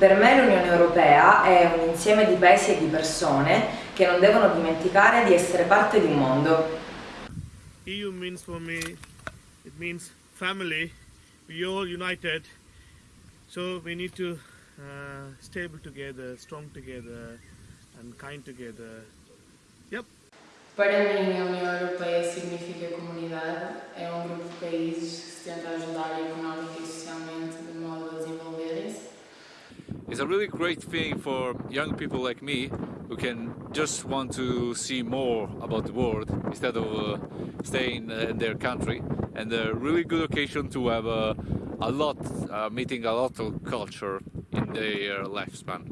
Per me l'Unione Europea è un insieme di paesi e di persone che non devono dimenticare di essere parte di un mondo. EU means for me, it means family. We all united, so we need to uh, stable together, strong together, and kind together. Yep. Para mim, a União Europeia significa comunidade, é um grupo de países que se tenta ajudar e a really great thing for young people like me who can just want to see more about the world instead of uh, staying uh, in their country and a really good occasion to have uh, a lot, uh, meeting a lot of culture in their lifespan.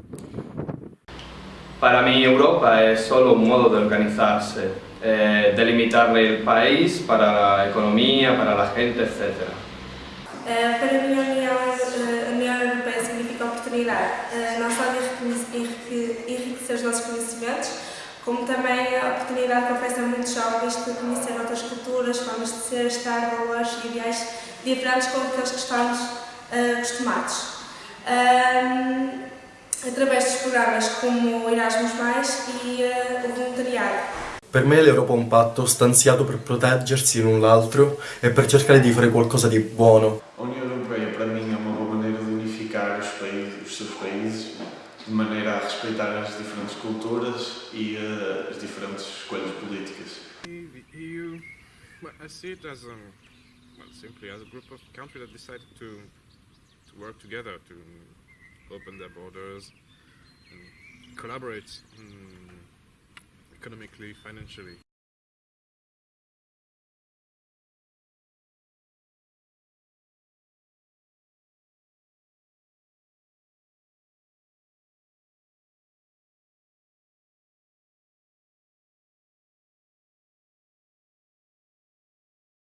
Para mí Europa es solo un modo de organizarse, eh, delimitarle el país para la economía, para la gente, etc. Uh, oportunidade, uh, não só de enriquecer, os nossos conhecimentos, como também a oportunidade que oferece a muitos jovens de conhecer outras culturas, formas de ser, estar, valores e ideais diferentes com aqueles que estamos acostumados. através dos programas como Erasmus+, e o voluntariado. Per me l'Europa è un patto stanziato per proteggersi l'un l'altro e per cercare di fare qualcosa di buono. Unificar os, países, os seus países de maneira a respeitar as diferentes culturas e uh, as diferentes escolhas políticas. EU, well, I see it as a, well, simply as a group of countries that decided to to work together to open their borders and collaborate. Mm, economically.